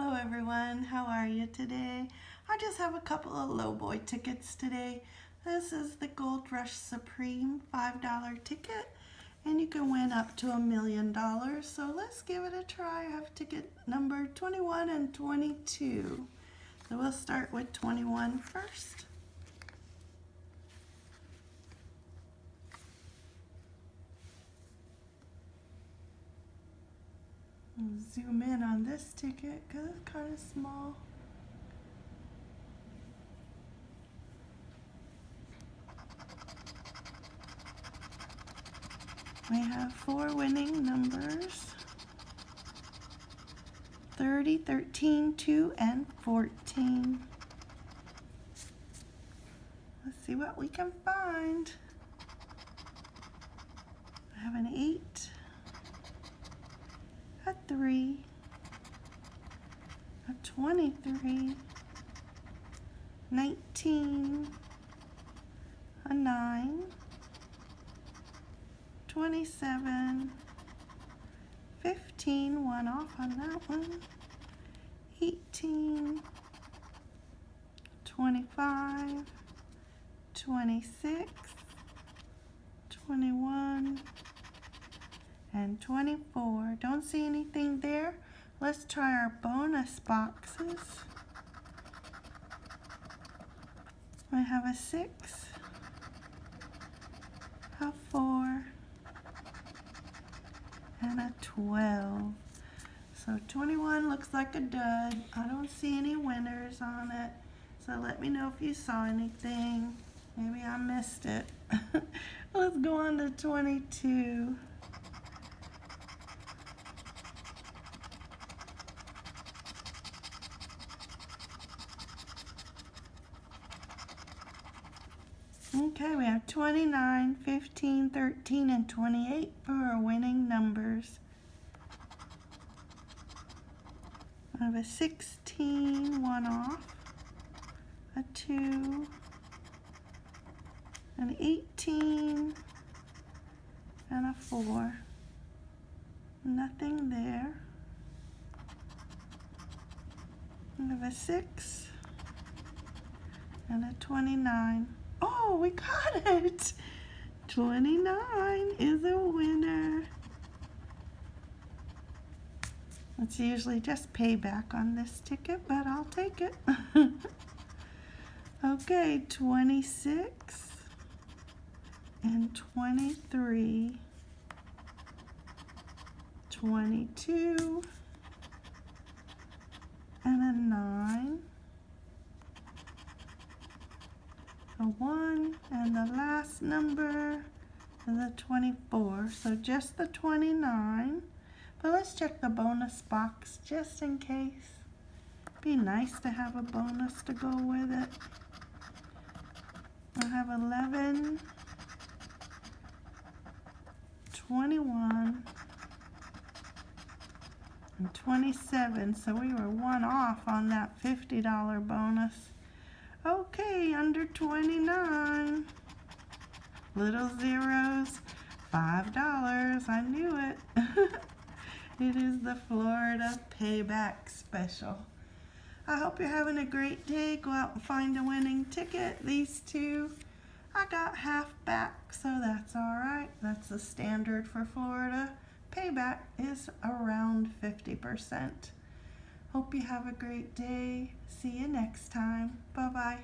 Hello everyone, how are you today? I just have a couple of lowboy tickets today. This is the Gold Rush Supreme $5 ticket and you can win up to a million dollars. So let's give it a try. I have ticket number 21 and 22. So we'll start with 21 first. Zoom in on this ticket because it's kind of small. We have four winning numbers. 30, 13, 2, and 14. Let's see what we can find. I have an 8, a 3, a 23, 19, a 9, 27, 15, one off on that one, 18, 25, 26, 21, and 24. Don't see anything there. Let's try our bonus boxes. I have a 6, a 4, and a 12. So 21 looks like a dud. I don't see any winners on it. So let me know if you saw anything. Maybe I missed it. Let's go on to 22. Okay, we have 29, 15, 13, and 28 for our winning numbers. I have a 16, one off, a 2, an 18, and a 4. Nothing there. I have a 6 and a 29. Oh, we got it. 29 is a winner. It's usually just payback on this ticket, but I'll take it. okay, 26 and 23, 22, and a 9, a 1, and the last number a 24. So just the 29. But let's check the bonus box just in case. Be nice to have a bonus to go with it. I have 11, 21, and 27. So we were one off on that $50 bonus. Okay, under 29. Little zeros, $5. I knew it. it is the Florida Payback Special. I hope you're having a great day. Go out and find a winning ticket. These two, I got half back, so that's all right. That's the standard for Florida. Payback is around 50%. Hope you have a great day. See you next time. Bye-bye.